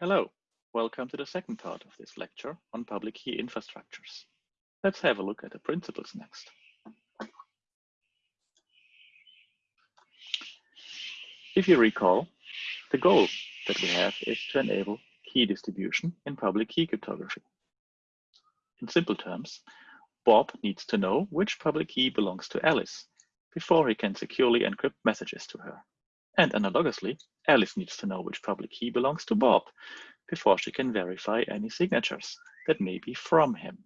Hello, welcome to the second part of this lecture on public key infrastructures. Let's have a look at the principles next. If you recall, the goal that we have is to enable key distribution in public key cryptography. In simple terms, Bob needs to know which public key belongs to Alice before he can securely encrypt messages to her. And analogously, Alice needs to know which public key belongs to Bob before she can verify any signatures that may be from him.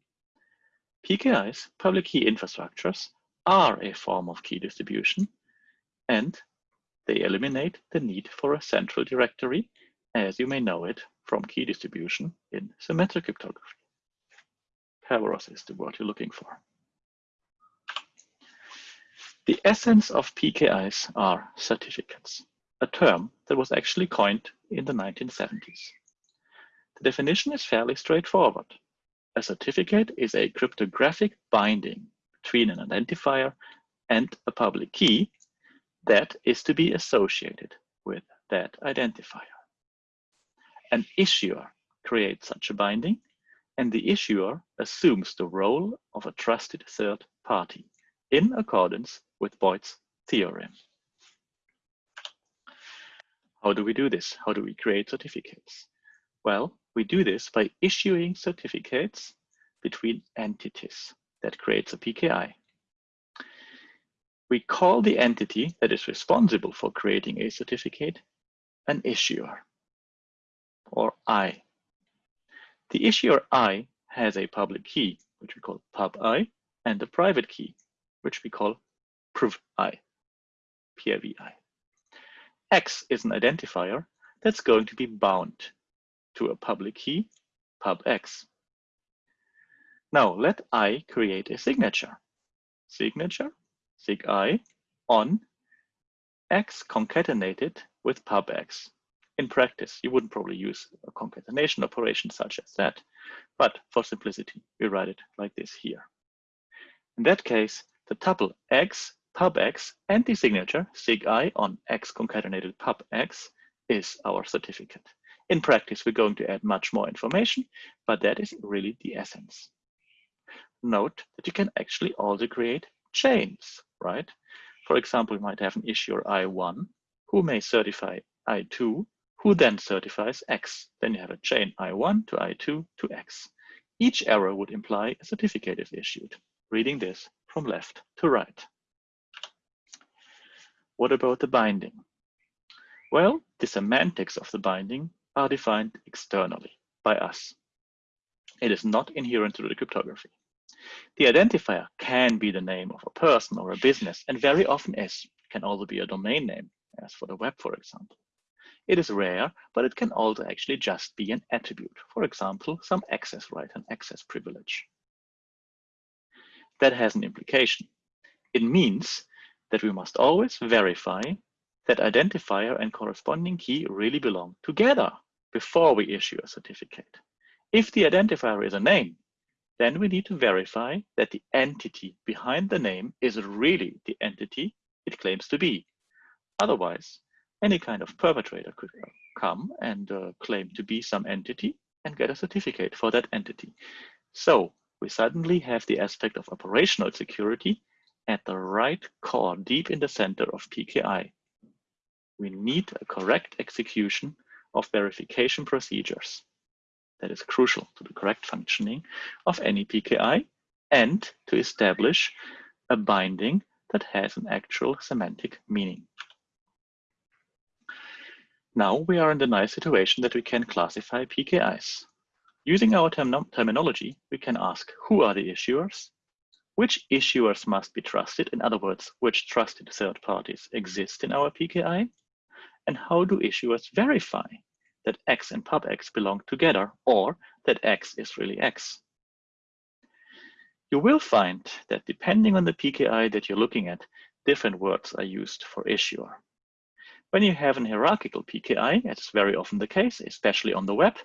PKIs, public key infrastructures, are a form of key distribution and they eliminate the need for a central directory as you may know it from key distribution in symmetric cryptography. Kerberos is the word you're looking for. The essence of PKIs are certificates, a term that was actually coined in the 1970s. The definition is fairly straightforward. A certificate is a cryptographic binding between an identifier and a public key that is to be associated with that identifier. An issuer creates such a binding, and the issuer assumes the role of a trusted third party in accordance with Boyd's theorem. How do we do this? How do we create certificates? Well, we do this by issuing certificates between entities that creates a PKI. We call the entity that is responsible for creating a certificate an issuer, or I. The issuer I has a public key, which we call pub I, and a private key, which we call prov I, PIVI. X is an identifier that's going to be bound to a public key, pubx. Now let I create a signature. Signature, sig I, on x concatenated with pubx. In practice, you wouldn't probably use a concatenation operation such as that, but for simplicity, we write it like this here. In that case, the tuple x pubx and the signature sig i on x concatenated pub x is our certificate. In practice, we're going to add much more information, but that is really the essence. Note that you can actually also create chains, right? For example, you might have an issuer I1 who may certify I2, who then certifies X. Then you have a chain I1 to I2 to X. Each error would imply a certificate is issued. Reading this from left to right. What about the binding? Well, the semantics of the binding are defined externally by us. It is not inherent to the cryptography. The identifier can be the name of a person or a business, and very often is. Can also be a domain name, as for the web, for example. It is rare, but it can also actually just be an attribute. For example, some access right and access privilege. That has an implication. It means that we must always verify that identifier and corresponding key really belong together before we issue a certificate. If the identifier is a name, then we need to verify that the entity behind the name is really the entity it claims to be. Otherwise, any kind of perpetrator could come and uh, claim to be some entity and get a certificate for that entity. So we suddenly have the aspect of operational security at the right core, deep in the center of PKI. We need a correct execution of verification procedures. That is crucial to the correct functioning of any PKI and to establish a binding that has an actual semantic meaning. Now we are in the nice situation that we can classify PKIs. Using our term terminology, we can ask who are the issuers, which issuers must be trusted, in other words, which trusted third parties exist in our PKI, and how do issuers verify that X and pubx belong together or that X is really X? You will find that depending on the PKI that you're looking at, different words are used for issuer. When you have an hierarchical PKI, as is very often the case, especially on the web,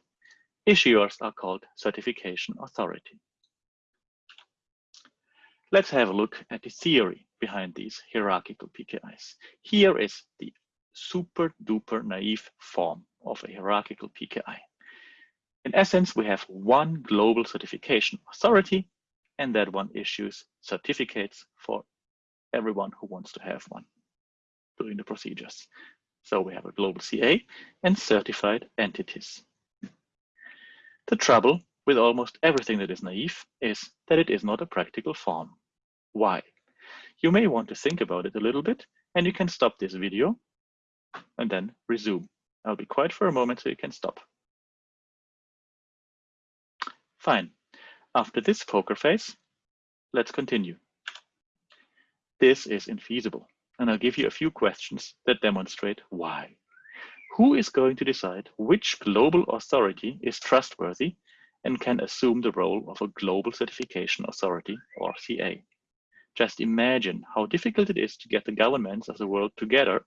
issuers are called certification authority. Let's have a look at the theory behind these hierarchical PKIs. Here is the super duper naive form of a hierarchical PKI. In essence, we have one global certification authority, and that one issues certificates for everyone who wants to have one during the procedures. So we have a global CA and certified entities. The trouble with almost everything that is naive is that it is not a practical form. Why? You may want to think about it a little bit and you can stop this video and then resume. I'll be quiet for a moment so you can stop. Fine. After this poker face, let's continue. This is infeasible, and I'll give you a few questions that demonstrate why. Who is going to decide which global authority is trustworthy and can assume the role of a global certification authority or CA? Just imagine how difficult it is to get the governments of the world together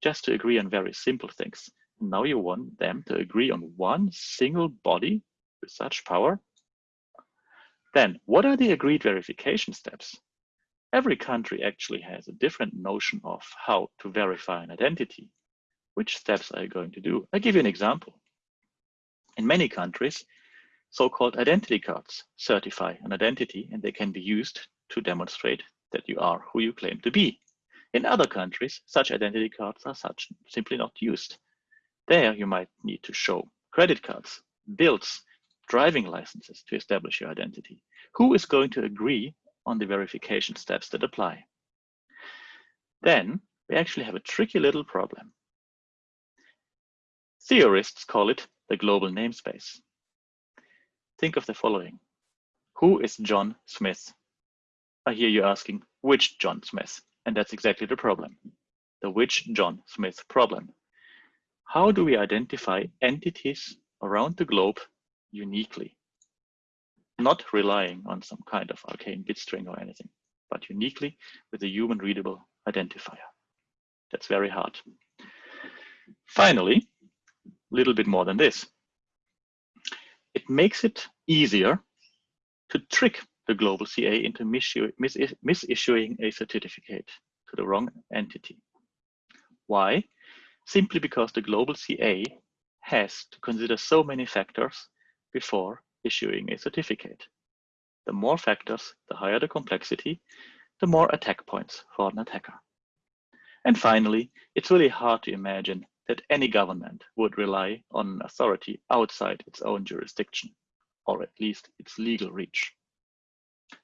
just to agree on very simple things. Now you want them to agree on one single body with such power? Then what are the agreed verification steps? Every country actually has a different notion of how to verify an identity. Which steps are you going to do? I'll give you an example. In many countries, so-called identity cards certify an identity and they can be used to demonstrate that you are who you claim to be. In other countries, such identity cards are such simply not used. There you might need to show credit cards, bills, driving licenses to establish your identity. Who is going to agree on the verification steps that apply? Then we actually have a tricky little problem. Theorists call it the global namespace. Think of the following. Who is John Smith? I hear you asking, which John Smith? And that's exactly the problem. The which John Smith problem. How do we identify entities around the globe uniquely? Not relying on some kind of arcane bit string or anything, but uniquely with a human readable identifier. That's very hard. Finally, little bit more than this. It makes it easier to trick the global CA into misissuing a certificate to the wrong entity. Why? Simply because the global CA has to consider so many factors before issuing a certificate. The more factors, the higher the complexity, the more attack points for an attacker. And finally, it's really hard to imagine that any government would rely on an authority outside its own jurisdiction, or at least its legal reach.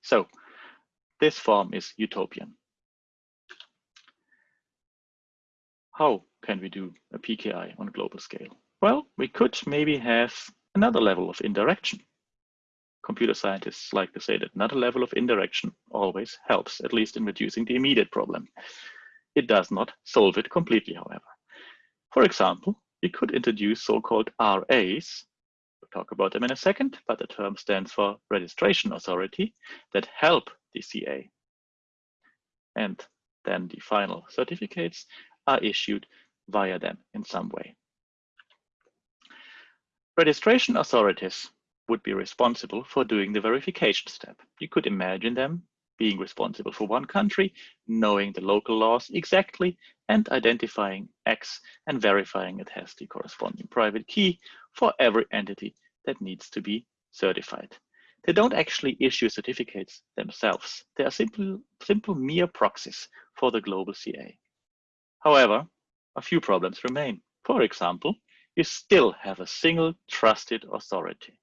So this form is utopian. How can we do a PKI on a global scale? Well, we could maybe have another level of indirection. Computer scientists like to say that another level of indirection always helps, at least in reducing the immediate problem. It does not solve it completely, however. For example, we could introduce so-called RAs we'll talk about them in a second, but the term stands for registration authority that help the CA. And then the final certificates are issued via them in some way. Registration authorities would be responsible for doing the verification step. You could imagine them being responsible for one country, knowing the local laws exactly, and identifying X and verifying it has the corresponding private key for every entity that needs to be certified. They don't actually issue certificates themselves. They are simple, simple mere proxies for the global CA. However, a few problems remain. For example, you still have a single trusted authority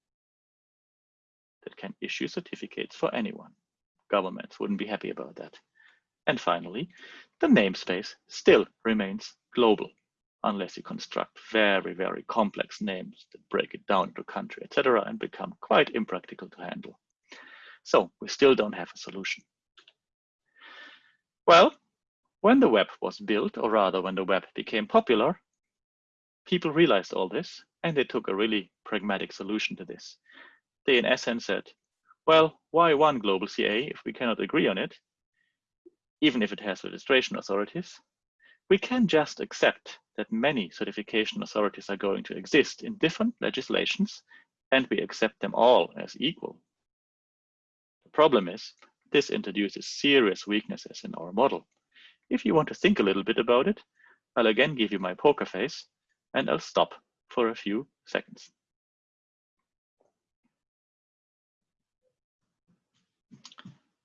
that can issue certificates for anyone. Governments wouldn't be happy about that. And finally, the namespace still remains global unless you construct very, very complex names that break it down to country, etc., and become quite impractical to handle. So we still don't have a solution. Well, when the web was built, or rather when the web became popular, people realized all this and they took a really pragmatic solution to this. They in essence said, well, why one global CA if we cannot agree on it, even if it has registration authorities? We can just accept that many certification authorities are going to exist in different legislations and we accept them all as equal. The problem is this introduces serious weaknesses in our model. If you want to think a little bit about it, I'll again give you my poker face and I'll stop for a few seconds.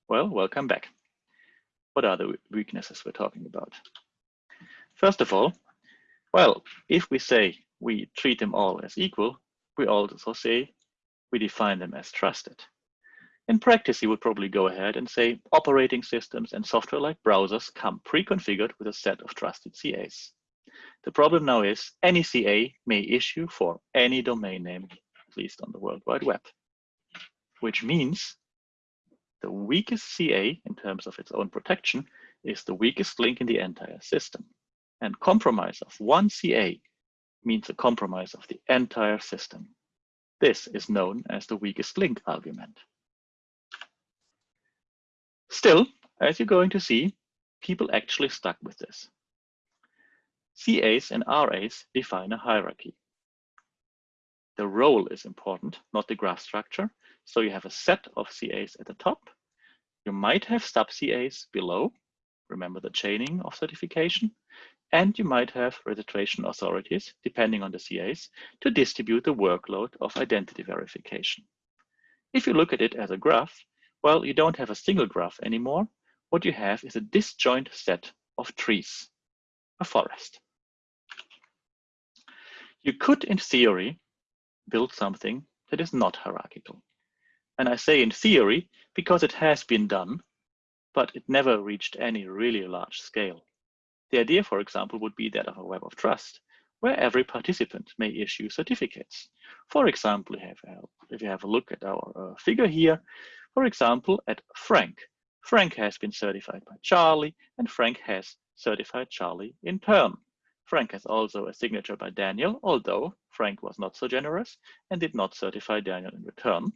Well, welcome back. What are the weaknesses we're talking about? First of all, well, if we say we treat them all as equal, we also say we define them as trusted. In practice, you would probably go ahead and say operating systems and software like browsers come pre-configured with a set of trusted CAs. The problem now is any CA may issue for any domain name, at least on the World Wide Web, which means the weakest CA in terms of its own protection is the weakest link in the entire system. And compromise of one CA means a compromise of the entire system. This is known as the weakest link argument. Still, as you're going to see, people actually stuck with this. CAs and RAs define a hierarchy. The role is important, not the graph structure. So you have a set of CAs at the top. You might have sub CAs below. Remember the chaining of certification. And you might have registration authorities, depending on the CAs, to distribute the workload of identity verification. If you look at it as a graph, well, you don't have a single graph anymore. What you have is a disjoint set of trees, a forest. You could, in theory, build something that is not hierarchical. And I say in theory because it has been done, but it never reached any really large scale. The idea, for example, would be that of a web of trust, where every participant may issue certificates. For example, if you have a look at our uh, figure here, for example, at Frank. Frank has been certified by Charlie, and Frank has certified Charlie in turn. Frank has also a signature by Daniel, although Frank was not so generous and did not certify Daniel in return.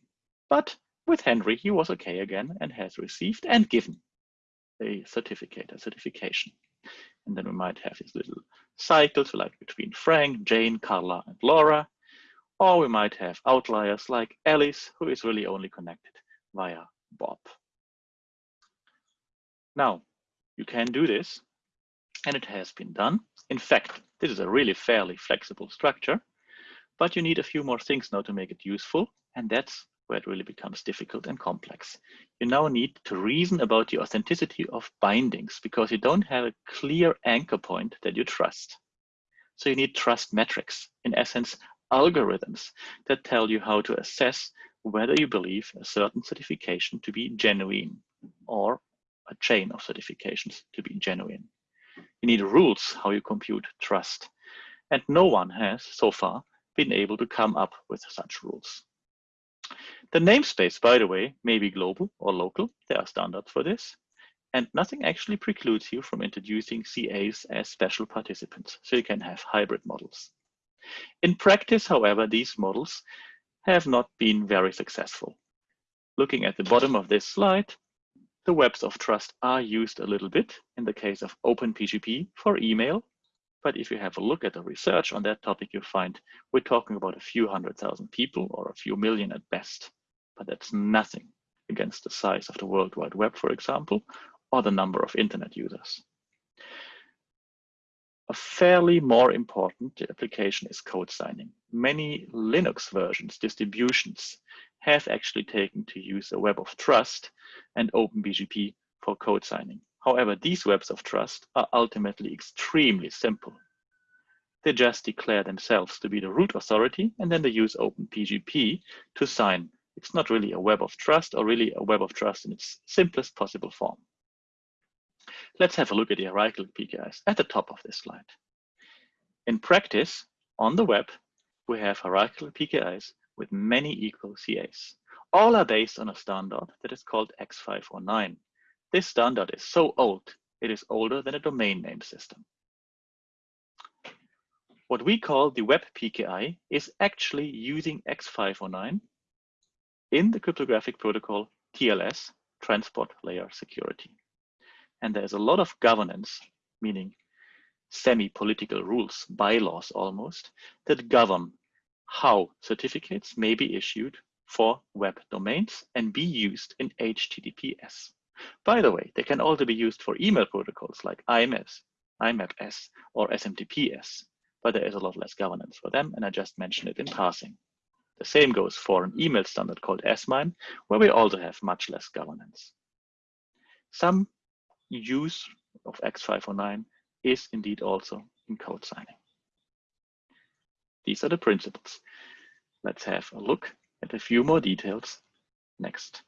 But with Henry, he was okay again and has received and given a certificate, a certification. And then we might have these little cycles like between Frank, Jane, Carla, and Laura. Or we might have outliers like Alice, who is really only connected via Bob. Now, you can do this and it has been done. In fact, this is a really fairly flexible structure, but you need a few more things now to make it useful, and that's where it really becomes difficult and complex. You now need to reason about the authenticity of bindings because you don't have a clear anchor point that you trust. So you need trust metrics, in essence, algorithms that tell you how to assess whether you believe a certain certification to be genuine or a chain of certifications to be genuine. You need rules how you compute trust. And no one has, so far, been able to come up with such rules. The namespace, by the way, may be global or local. There are standards for this. And nothing actually precludes you from introducing CAs as special participants, so you can have hybrid models. In practice, however, these models have not been very successful. Looking at the bottom of this slide, the webs of trust are used a little bit in the case of OpenPGP for email. But if you have a look at the research on that topic, you find we're talking about a few hundred thousand people or a few million at best. But that's nothing against the size of the World Wide Web, for example, or the number of internet users. A fairly more important application is code signing. Many Linux versions, distributions, have actually taken to use a web of trust and OpenPGP for code signing. However, these webs of trust are ultimately extremely simple. They just declare themselves to be the root authority, and then they use OpenPGP to sign. It's not really a web of trust or really a web of trust in its simplest possible form. Let's have a look at the hierarchical PKIs at the top of this slide. In practice, on the web, we have hierarchical PKIs with many equal CAs. All are based on a standard that is called X509. This standard is so old, it is older than a domain name system. What we call the web PKI is actually using X509 in the cryptographic protocol TLS, Transport Layer Security. And there's a lot of governance, meaning semi-political rules, bylaws almost, that govern how certificates may be issued for web domains and be used in HTTPS. By the way, they can also be used for email protocols like IMS, IMAP-S, or SMTP-S, but there is a lot less governance for them, and I just mentioned it in passing. The same goes for an email standard called SMIME, where we also have much less governance. some use of X509 is indeed also in code signing. These are the principles. Let's have a look at a few more details next.